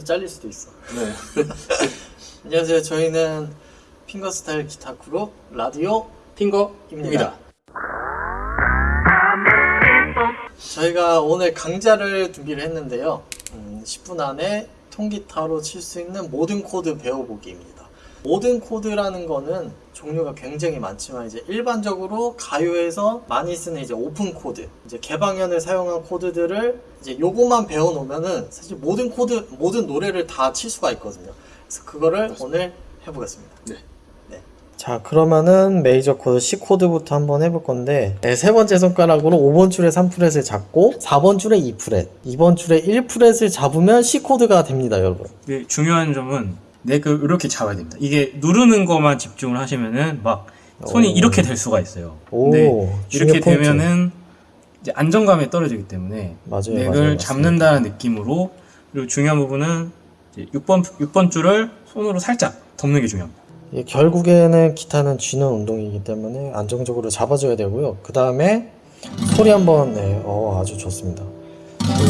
편집해서 잘릴 수도 있어. 네. 안녕하세요. 저희는 fingerstyle 기타 그룹 라디오 핑거입니다. 저희가 오늘 강좌를 준비를 했는데요. 음, 10분 안에 통기타로 칠 수 있는 모든 코드 배워보기입니다. 모든 코드라는 거는 종류가 굉장히 많지만 이제 일반적으로 가요에서 많이 쓰는 이제 오픈 코드, 이제 개방현을 사용한 코드들을 이제 요것만 배워놓으면은 사실 모든 코드, 모든 노래를 다 칠 수가 있거든요. 그래서 그거를 오늘 해보겠습니다. 네. 자 그러면은 메이저 코드 C 코드부터 한번 해볼 건데 네, 세 번째 손가락으로 5번 줄에 3프렛을 잡고 4번 줄에 2프렛 2번 줄에 1프렛을 잡으면 C 코드가 됩니다 여러분 네, 중요한 점은 neck을 이렇게 잡아야 됩니다. 이게 누르는 것만 집중을 하시면은 막 손이 오. 이렇게 될 수가 있어요. 오, 근데 중요 이렇게. 되면은 이제 안정감이 떨어지기 때문에 맞아요 neck을 맞아요, 잡는다는 느낌으로 그리고 중요한 부분은 이제 6번 6번 줄을 손으로 살짝 덮는 게 중요합니다. 예, 결국에는 기타는 쥐는 운동이기 때문에 안정적으로 잡아줘야 되고요 그 다음에 소리 한번 네, 어, 아주 좋습니다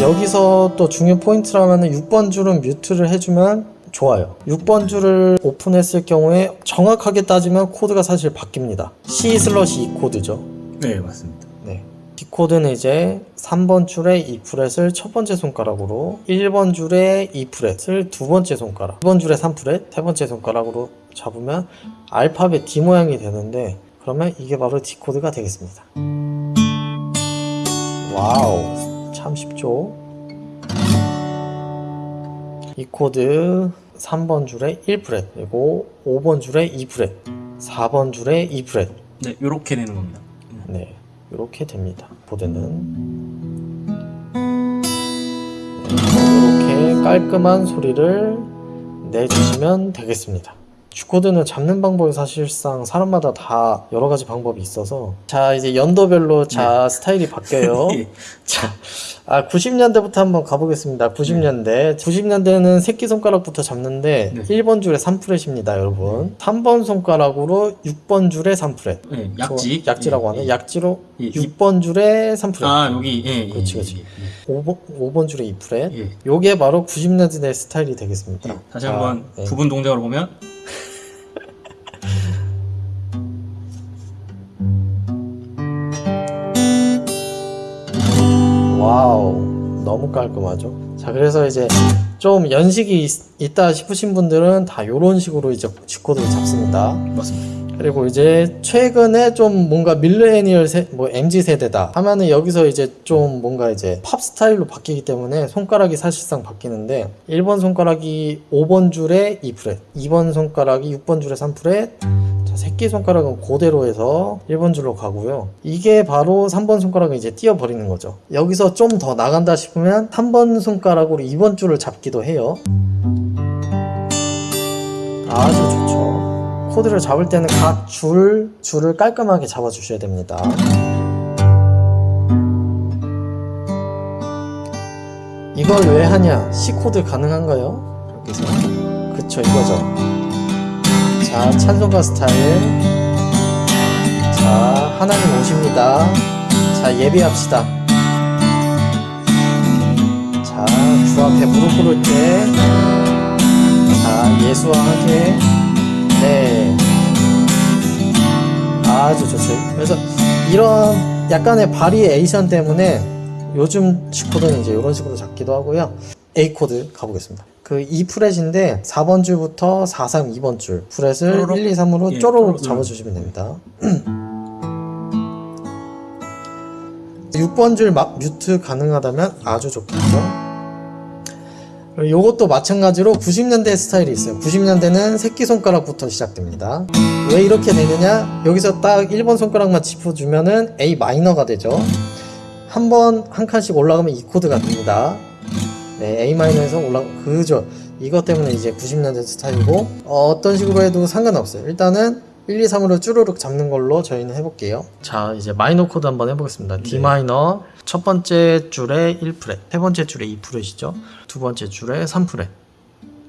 여기서 또 중요 포인트라면 6번 줄은 뮤트를 해주면 좋아요. 6번 줄을 오픈했을 경우에 정확하게 따지면 코드가 사실 바뀝니다. C 슬러시 E 코드죠. 네, 맞습니다. 네. D 코드는 이제 3번 줄에 2프렛을 첫 번째 손가락으로 1번 줄에 2프렛을 두 번째 손가락 2번 줄에 3 프렛 세 번째 손가락으로 잡으면 알파벳 D 모양이 되는데 그러면 이게 바로 D 코드가 되겠습니다. 와우. 참 쉽죠? E 코드 3번 줄에 1프렛 그리고 5번 줄에 2프렛 4번 줄에 2프렛 네, 이렇게 되는 겁니다. 네, 이렇게 됩니다. 보드는 네, 이렇게 깔끔한 소리를 내주시면 되겠습니다. G코드는 잡는 방법이 사실상 사람마다 다 여러 가지 방법이 있어서 자 이제 연도별로 자 스타일이 바뀌어요. 예. 자, 아 90년대부터 한번 가보겠습니다. 90년대. 90년대는 새끼손가락부터 잡는데 네. 1번 줄에 3프렛입니다, 여러분. 3번 손가락으로 6번 줄에 3프렛. 네, 약지. 약지라고 예, 하네. 예. 약지로 예, 6번 줄에 3프렛. 아, 여기 예, 예. 그렇지, 예, 그렇지. 예, 5번, 5번 줄에 2프렛. 예. 요게 바로 90년대 스타일이 되겠습니다. 예. 다시 자, 한번 네. 부분 동작으로 보면 너무 깔끔하죠? 자, 그래서 이제 좀 연식이 있, 있다 싶으신 분들은 다 요런 식으로 이제 G코드를 잡습니다. 맞습니다. 그리고 이제 최근에 좀 뭔가 밀레니얼 세, 뭐 MZ 세대다 하면은 여기서 이제 좀 뭔가 이제 팝 스타일로 바뀌기 때문에 손가락이 사실상 바뀌는데 1번 손가락이 5번 줄에 2프렛, 2번 손가락이 6번 줄에 3프렛, 자, 새끼 손가락은 그대로 해서 1번 줄로 가고요. 이게 바로 3번 손가락을 이제 띄어버리는 거죠. 여기서 좀 더 나간다 싶으면 3번 손가락으로 2번 줄을 잡기도 해요. 아주 좋죠. 코드를 잡을 때는 각 줄, 줄을 깔끔하게 잡아주셔야 됩니다. 이걸 왜 하냐? C 코드 가능한가요? 여기서. 그쵸, 이거죠. 자, 찬송가 스타일. 자, 하나님 오십니다. 자, 예배합시다. 자, 주 앞에 무릎 꿇을 때. 자, 예수와 함께. 네. 아주 좋죠. 그래서 이런 약간의 바리에이션 때문에 요즘 G코드는 이제 이런 식으로 잡기도 하고요. A 코드 가보겠습니다. 그 2프렛인데 4번 줄부터 4, 3, 2번 줄 프렛을 쪼로록. 1, 2, 3으로 예, 쪼로록. 잡아주시면 됩니다. 6번 줄 막 mute 가능하다면 아주 좋겠죠. 요것도 마찬가지로 90년대 스타일이 있어요. 90년대는 새끼손가락부터 시작됩니다. 왜 이렇게 되느냐? 여기서 딱 1번 손가락만 짚어주면은 A 마이너가 되죠. 한 번, 한 칸씩 올라가면 E 코드가 됩니다. 네, A 마이너에서 올라, 그죠. 이것 때문에 이제 90년대 스타일이고, 어, 어떤 식으로 해도 상관없어요. 일단은 1, 2, 3으로 쭈루룩 잡는 걸로 저희는 해볼게요. 자, 이제 마이너 코드 한번 해보겠습니다. D 마이너, 첫 번째 줄에 1프렛, 세 번째 줄에 2프렛이죠. 두 번째 줄에 3프렛.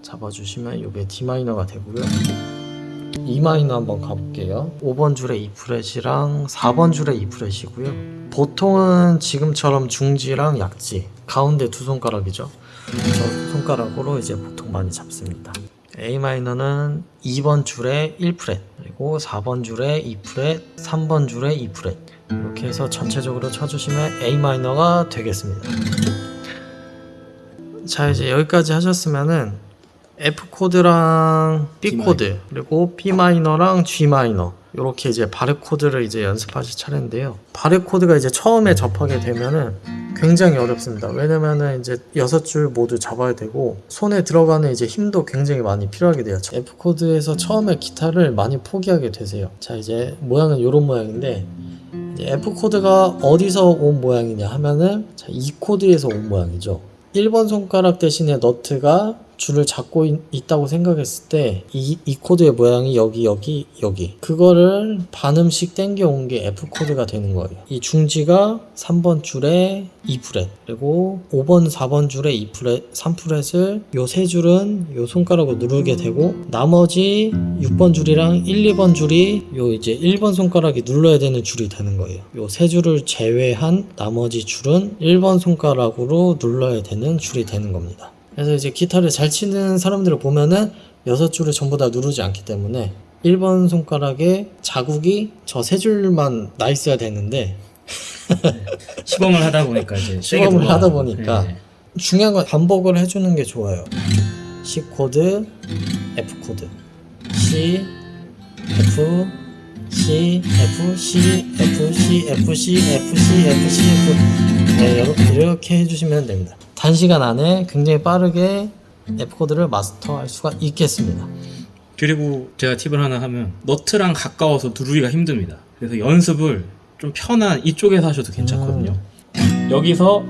잡아주시면 이게 D 마이너가 되고요. E 마이너 한번 가볼게요. 5번 줄에 2프렛이랑 4번 줄에 2프렛이고요. 보통은 지금처럼 중지랑 약지 가운데 두 손가락이죠. 저 손가락으로 이제 보통 많이 잡습니다. A 마이너는 2번 줄에 1프렛, 그리고 4번 줄에 2프렛, 3번 줄에 2프렛. 이렇게 해서 전체적으로 쳐주시면 A 마이너가 되겠습니다. 자, 이제 여기까지 하셨으면은 F 코드랑 B B 코드, 그리고 B 마이너랑 G 마이너. 이렇게 이제 barre 코드를 이제 연습하실 차례인데요. barre 코드가 이제 처음에 접하게 되면은 굉장히 어렵습니다. 왜냐면은 이제 여섯 줄 모두 잡아야 되고 손에 들어가는 이제 힘도 굉장히 많이 필요하게 돼요. F 코드에서 처음에 기타를 많이 포기하게 되세요. 자 이제 모양은 이런 모양인데 이제 F 코드가 어디서 온 모양이냐 하면은 자, E 코드에서 온 모양이죠. 1번 손가락 대신에 너트가 줄을 잡고 있다고 생각했을 때 이 이 코드의 모양이 여기 여기 여기 그거를 반음씩 땡겨 온 게 F 코드가 되는 거예요. 이 중지가 3번 줄에 2프렛 그리고 5번 4번 줄에 2프렛 3프렛을 요 세 줄은 요 손가락으로 누르게 되고 나머지 6번 줄이랑 1, 2번 줄이 요 이제 1번 손가락이 눌러야 되는 줄이 되는 거예요. 요 세 줄을 제외한 나머지 줄은 1번 손가락으로 눌러야 되는 줄이 되는 겁니다. 그래서 이제 기타를 잘 치는 사람들을 보면은 여섯 줄을 전부 다 누르지 않기 때문에 1번 손가락에 자국이 저 세 줄만 나 있어야 되는데 시범을 하다 보니까 이제 시범을. 하다 보니까 네. 중요한 건 반복을 해주는 게 좋아요. C 코드, F 코드, C, F, C, F, C, F, C, F, C, F, C, F, C, F. 네, 이렇게 해주시면 됩니다. 단시간 안에 굉장히 빠르게 F 코드를 마스터할 수가 있겠습니다. 그리고 제가 팁을 하나 하면 너트랑 가까워서 누르기가 힘듭니다. 그래서 연습을 좀 편한 이쪽에서 하셔도 괜찮거든요. 여기서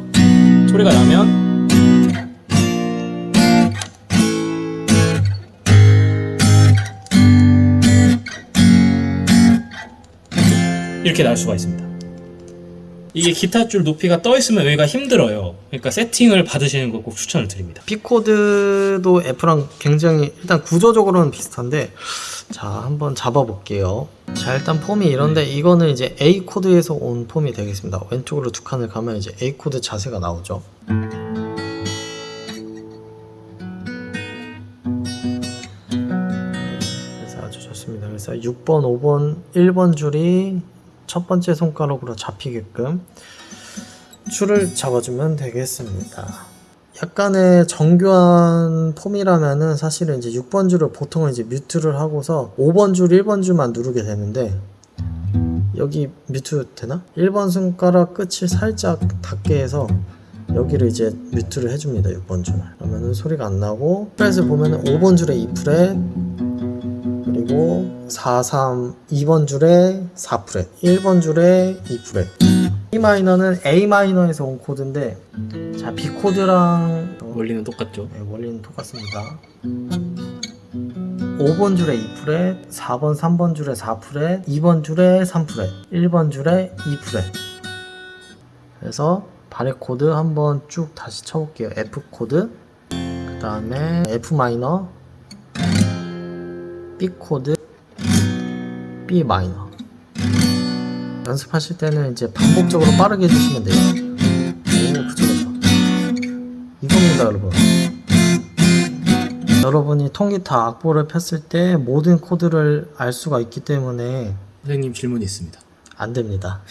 소리가 나면 이렇게 날 수가 있습니다. 이게 기타 줄 높이가 떠 있으면 여기가 힘들어요. 그러니까 세팅을 받으시는 거 꼭 추천을 드립니다. B 코드도 F랑 굉장히 일단 구조적으로는 비슷한데 자 한번 잡아볼게요. 자 일단 폼이 이런데 이거는 이제 A 코드에서 온 폼이 되겠습니다. 왼쪽으로 두 칸을 가면 이제 A 코드 자세가 나오죠. 그래서 아주 좋습니다. 그래서 6번, 5번, 1번 줄이 첫 번째 손가락으로 잡히게끔 줄을 잡아주면 되겠습니다. 약간의 정교한 폼이라면은 사실은 이제 6번 줄을 보통은 이제 뮤트를 하고서 5번 줄, 1번 줄만 누르게 되는데 여기 뮤트 되나? 1번 손가락 끝을 살짝 닿게 해서 여기를 이제 뮤트를 해줍니다. 6번 줄. 그러면은 소리가 안 나고 프렛을 보면은 5번 줄에 2프렛 그리고 4, 3, 2번 줄에 4프렛 1번 줄에 2프렛 B 마이너는 A 마이너에서 온 코드인데 자 B 코드랑 원리는 똑같죠. 네, 원리는 똑같습니다. 5번 줄에 2프렛, 4번, 3번 줄에 4프렛, 2번 줄에 3프렛, 1번 줄에 2프렛. 그래서 barre 코드 한번 쭉 다시 쳐볼게요. F 코드, 그 다음에 F 마이너, B 코드, B 마이너. 연습하실 때는 이제 반복적으로 빠르게 해주시면 돼요. 오, 그쵸, 그쵸. 이겁니다, 여러분. 여러분이 통기타 악보를 폈을 때 모든 코드를 알 수가 있기 때문에 선생님 질문이 있습니다. 안 됩니다.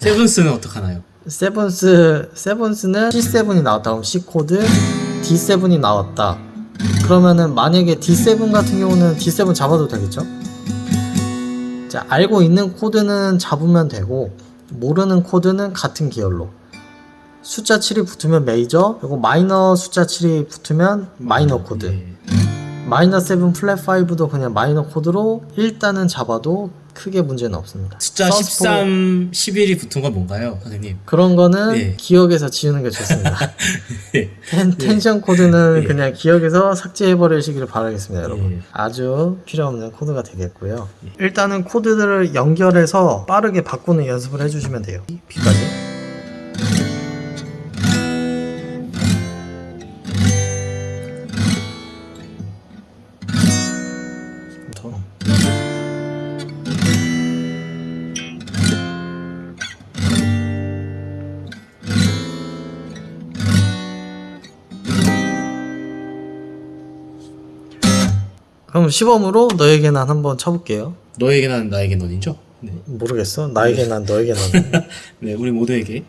seventh는 어떡하나요? Seventh, seventh는 C7이 나왔다. 그럼 C 코드, D7이 나왔다. 그러면은 만약에 D7 같은 경우는 D7 잡아도 되겠죠? 자, 알고 있는 코드는 잡으면 되고, 모르는 코드는 같은 계열로. 숫자 7이 붙으면 메이저, 그리고 마이너 숫자 7이 붙으면 마이너 코드. 예. 마이너 7 플랫 5도 그냥 마이너 코드로 일단은 잡아도 크게 문제는 없습니다. 숫자 sus4 13, 11이 붙은 건 뭔가요, 선생님? 그런 거는 네. 기억에서 지우는 게 좋습니다. 예. 텐, 텐션 코드는 예. 그냥 기억에서 삭제해 버리시기를 바라겠습니다, 여러분. 예. 아주 필요 없는 코드가 되겠고요. 일단은 코드들을 연결해서 빠르게 바꾸는 연습을 해주시면 돼요. B까지. 그럼 시범으로 너에게 난 한번 쳐볼게요. 너에게 난 나에게 넌이죠? 네. 모르겠어. 나에게 난 너에게 난. 네, 우리 모두에게.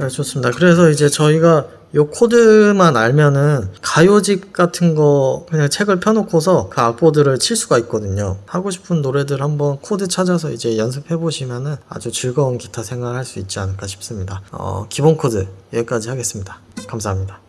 네, 좋습니다. 그래서 이제 저희가 요 코드만 알면은 가요집 같은 거 그냥 책을 펴놓고서 그 악보들을 칠 수가 있거든요. 하고 싶은 노래들 한번 코드 찾아서 이제 연습해 보시면은 아주 즐거운 기타 생활 할 수 있지 않을까 싶습니다. 어, 기본 코드 여기까지 하겠습니다. 감사합니다.